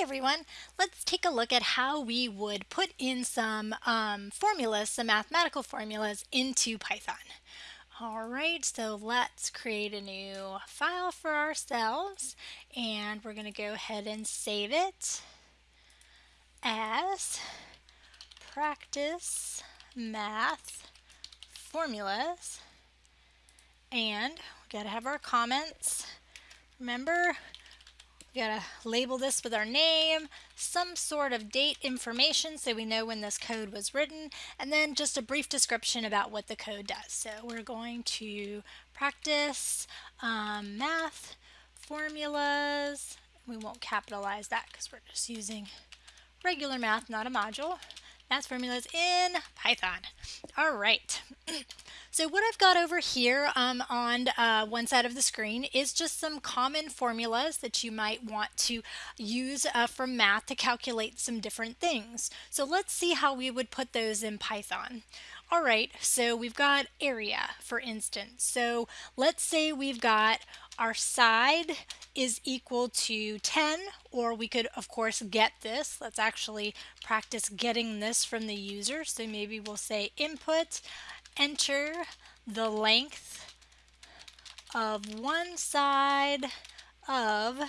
Everyone, let's take a look at how we would put in some um, formulas, some mathematical formulas into Python. All right, so let's create a new file for ourselves and we're going to go ahead and save it as practice math formulas and we got to have our comments. Remember, we gotta label this with our name, some sort of date information so we know when this code was written, and then just a brief description about what the code does. So we're going to practice um, math formulas. We won't capitalize that because we're just using regular math, not a module. Math formulas in Python. All right. So what I've got over here um, on uh, one side of the screen is just some common formulas that you might want to use uh, from math to calculate some different things. So let's see how we would put those in Python. All right, so we've got area, for instance. So let's say we've got our side is equal to 10, or we could, of course, get this. Let's actually practice getting this from the user. So maybe we'll say input enter the length of one side of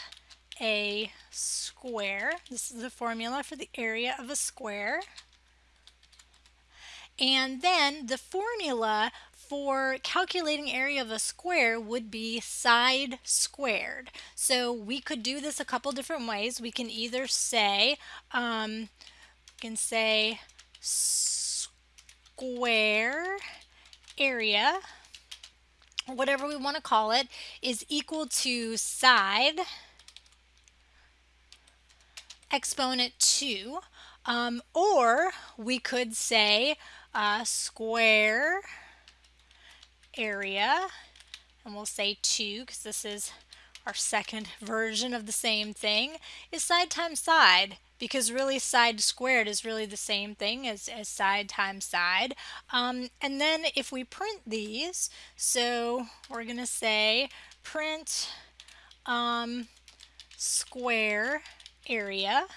a square. This is the formula for the area of a square. And then the formula for calculating area of a square would be side squared. So we could do this a couple different ways. We can either say, um, we can say square area, whatever we want to call it, is equal to side exponent 2. Um, or we could say uh, square area, and we'll say 2 because this is our second version of the same thing, is side times side because really side squared is really the same thing as, as side times side. Um, and then if we print these, so we're going to say print um, square area.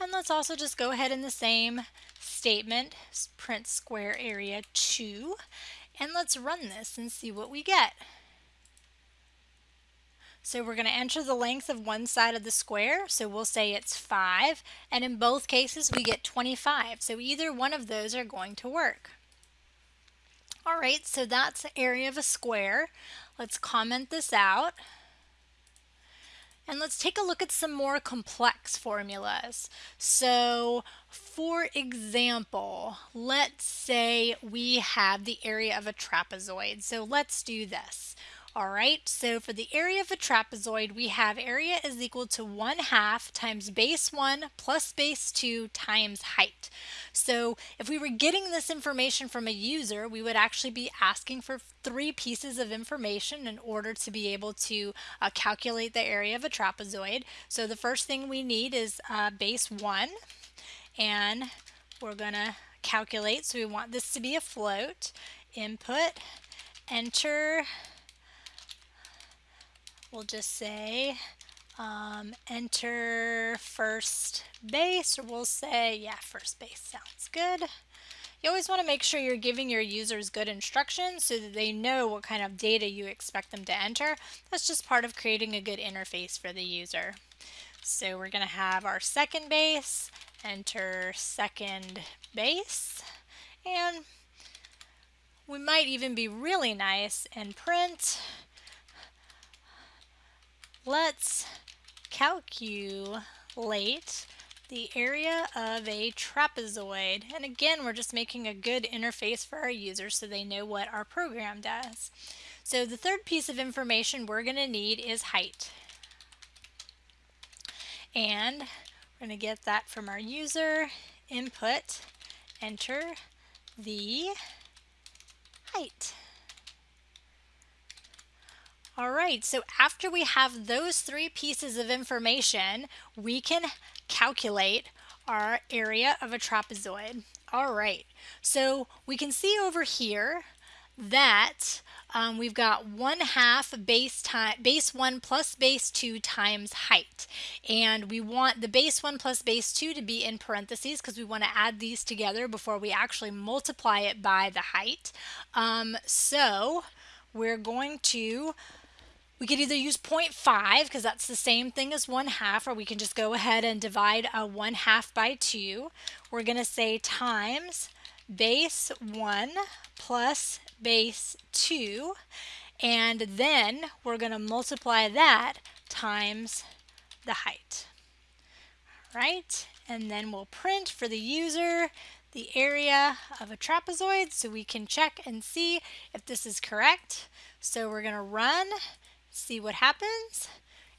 And let's also just go ahead in the same statement, print square area 2. And let's run this and see what we get. So we're going to enter the length of one side of the square, so we'll say it's 5, and in both cases we get 25, so either one of those are going to work. Alright, so that's the area of a square. Let's comment this out. And let's take a look at some more complex formulas. So for example, let's say we have the area of a trapezoid. So let's do this. All right, so for the area of a trapezoid, we have area is equal to 1 half times base 1 plus base 2 times height. So if we were getting this information from a user, we would actually be asking for three pieces of information in order to be able to uh, calculate the area of a trapezoid. So the first thing we need is uh, base 1, and we're going to calculate. So we want this to be a float. Input, enter we'll just say um, enter first base, or we'll say, yeah, first base sounds good. You always want to make sure you're giving your users good instructions so that they know what kind of data you expect them to enter. That's just part of creating a good interface for the user. So we're going to have our second base, enter second base, and we might even be really nice and print Let's calculate the area of a trapezoid. And again, we're just making a good interface for our users so they know what our program does. So the third piece of information we're going to need is height. And we're going to get that from our user, input, enter the height. All right, so after we have those three pieces of information, we can calculate our area of a trapezoid. All right, so we can see over here that um, we've got 1 half base time base 1 plus base 2 times height and we want the base 1 plus base 2 to be in parentheses because we want to add these together before we actually multiply it by the height um, so we're going to we could either use 0.5 because that's the same thing as 1 half or we can just go ahead and divide a 1 half by 2. We're going to say times base 1 plus base 2 and then we're going to multiply that times the height. Right? And then we'll print for the user the area of a trapezoid so we can check and see if this is correct. So we're going to run, see what happens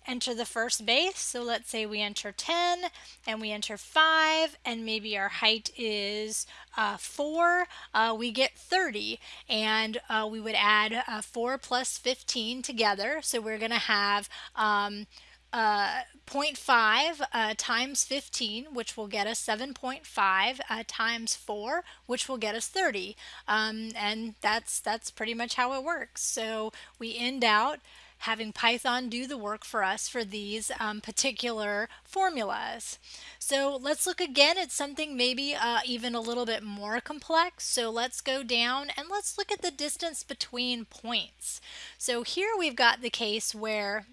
enter the first base. So let's say we enter 10 and we enter 5 and maybe our height is uh, 4. Uh, we get 30 and uh, we would add uh, 4 plus 15 together. So we're going to have um, uh, 0.5 uh, times 15, which will get us 7.5 uh, times 4, which will get us 30. Um, and that's that's pretty much how it works. So we end out having Python do the work for us for these um, particular formulas. So let's look again at something maybe uh, even a little bit more complex. So let's go down and let's look at the distance between points. So here we've got the case where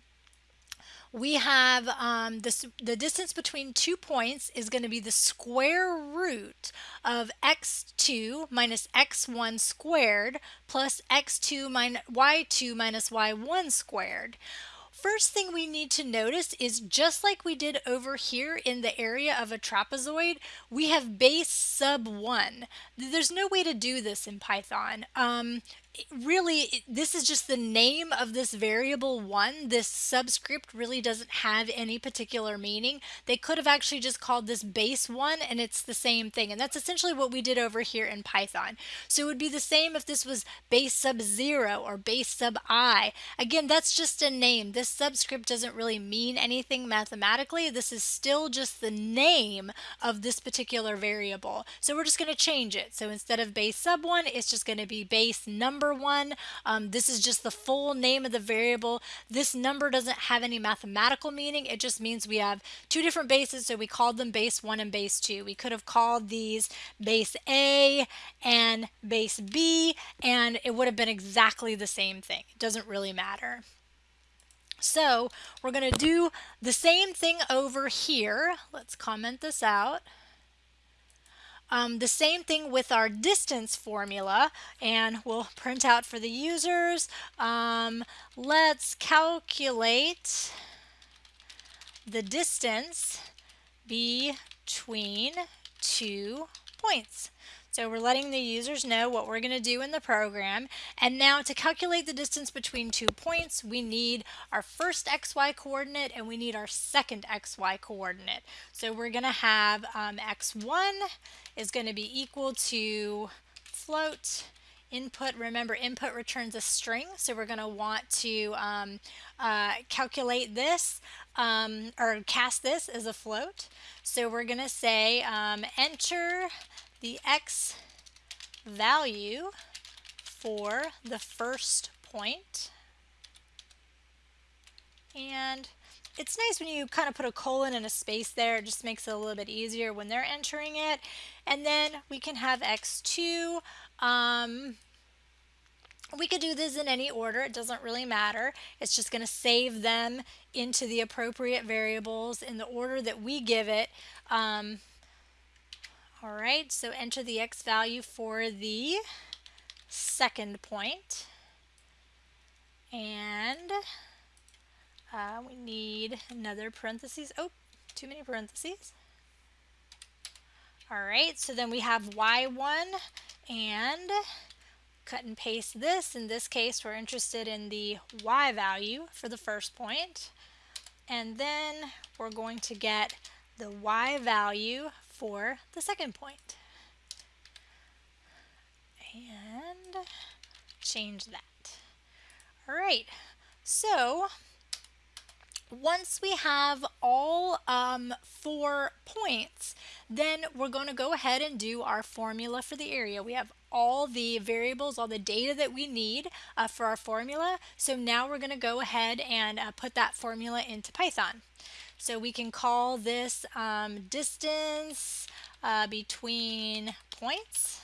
we have um, this, the distance between two points is going to be the square root of x2 minus x1 squared plus x2 minus y2 minus y1 squared. First thing we need to notice is just like we did over here in the area of a trapezoid, we have base sub 1. There's no way to do this in Python. Um, really this is just the name of this variable one. This subscript really doesn't have any particular meaning. They could have actually just called this base one and it's the same thing. And that's essentially what we did over here in Python. So it would be the same if this was base sub zero or base sub i. Again that's just a name. This subscript doesn't really mean anything mathematically. This is still just the name of this particular variable. So we're just going to change it. So instead of base sub one it's just going to be base number number one. Um, this is just the full name of the variable. This number doesn't have any mathematical meaning. It just means we have two different bases, so we called them base 1 and base 2. We could have called these base A and base B, and it would have been exactly the same thing. It doesn't really matter. So we're going to do the same thing over here. Let's comment this out. Um, the same thing with our distance formula and we'll print out for the users. Um, let's calculate the distance between two points. So we're letting the users know what we're going to do in the program. And now to calculate the distance between two points, we need our first xy coordinate and we need our second xy coordinate. So we're going to have um, x1 is going to be equal to float input remember input returns a string so we're going to want to um, uh, calculate this um, or cast this as a float so we're going to say um, enter the x value for the first point. And it's nice when you kind of put a colon and a space there. It just makes it a little bit easier when they're entering it. And then we can have x2. Um, we could do this in any order. It doesn't really matter. It's just going to save them into the appropriate variables in the order that we give it. Um, all right, so enter the x value for the second point. And uh, we need another parentheses. Oh, too many parentheses. All right, so then we have y1 and cut and paste this. In this case, we're interested in the y value for the first point. And then we're going to get the y value for the second point. And change that. All right, so once we have all um, four points, then we're going to go ahead and do our formula for the area. We have all the variables, all the data that we need uh, for our formula. So now we're going to go ahead and uh, put that formula into Python. So we can call this um, distance uh, between points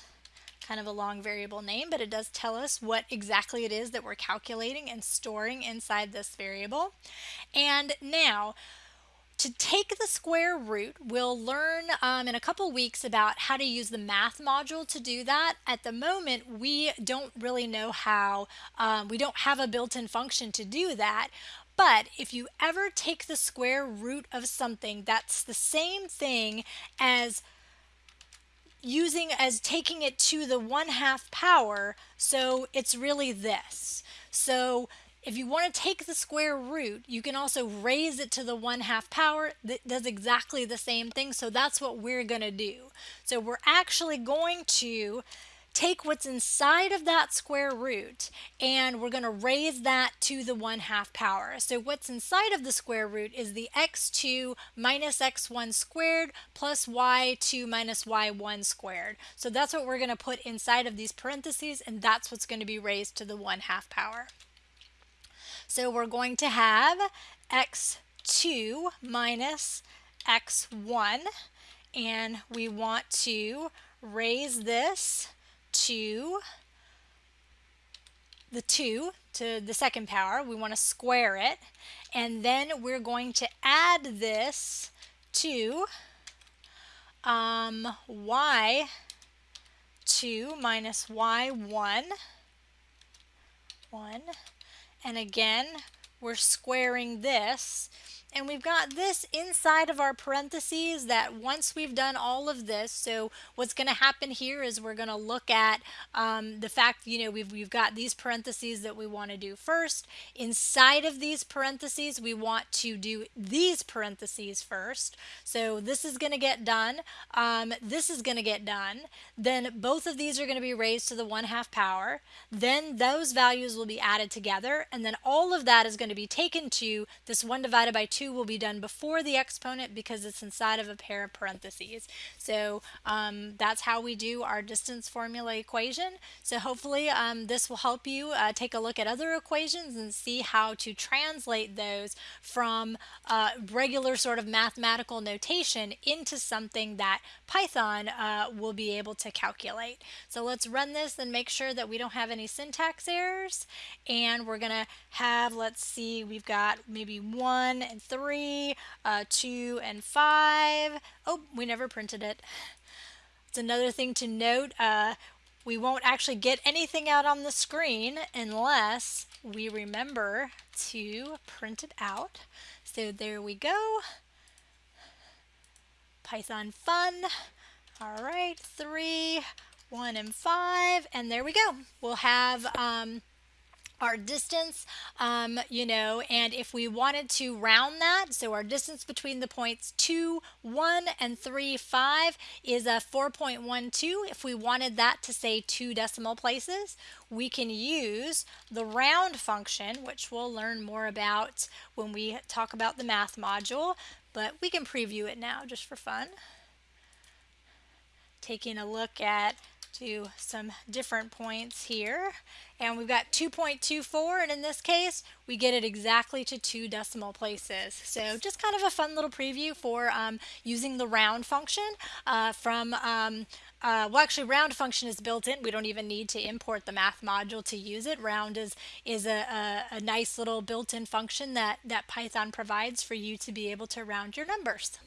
kind of a long variable name, but it does tell us what exactly it is that we're calculating and storing inside this variable. And now, to take the square root, we'll learn um, in a couple weeks about how to use the math module to do that. At the moment, we don't really know how, um, we don't have a built-in function to do that, but if you ever take the square root of something, that's the same thing as using as taking it to the one half power so it's really this. So if you want to take the square root you can also raise it to the one half power that does exactly the same thing so that's what we're going to do. So we're actually going to take what's inside of that square root and we're going to raise that to the 1 half power. So what's inside of the square root is the x2 minus x1 squared plus y2 minus y1 squared. So that's what we're going to put inside of these parentheses and that's what's going to be raised to the 1 half power. So we're going to have x2 minus x1 and we want to raise this to the 2 to the second power. We want to square it. And then we're going to add this to um, y2 minus y1. 1. And again, we're squaring this and we've got this inside of our parentheses that once we've done all of this, so what's going to happen here is we're going to look at um, the fact, you know, we've, we've got these parentheses that we want to do first. Inside of these parentheses, we want to do these parentheses first. So this is going to get done. Um, this is going to get done. Then both of these are going to be raised to the 1 half power. Then those values will be added together. And then all of that is going to be taken to this 1 divided by 2 2 will be done before the exponent because it's inside of a pair of parentheses. So um, that's how we do our distance formula equation. So hopefully um, this will help you uh, take a look at other equations and see how to translate those from uh, regular sort of mathematical notation into something that Python uh, will be able to calculate. So let's run this and make sure that we don't have any syntax errors. And we're going to have, let's see, we've got maybe one and three 3, uh, 2, and 5. Oh, we never printed it. It's another thing to note. Uh, we won't actually get anything out on the screen unless we remember to print it out. So there we go. Python fun. All right, 3, 1, and 5. And there we go. We'll have... Um, our distance, um, you know, and if we wanted to round that, so our distance between the points 2, 1, and 3, 5 is a 4.12. If we wanted that to say two decimal places, we can use the round function, which we'll learn more about when we talk about the math module, but we can preview it now just for fun. Taking a look at to some different points here. And we've got 2.24, and in this case, we get it exactly to two decimal places. So just kind of a fun little preview for um, using the round function uh, from um, uh, well, actually, round function is built in. We don't even need to import the math module to use it. Round is is a, a, a nice little built-in function that, that Python provides for you to be able to round your numbers.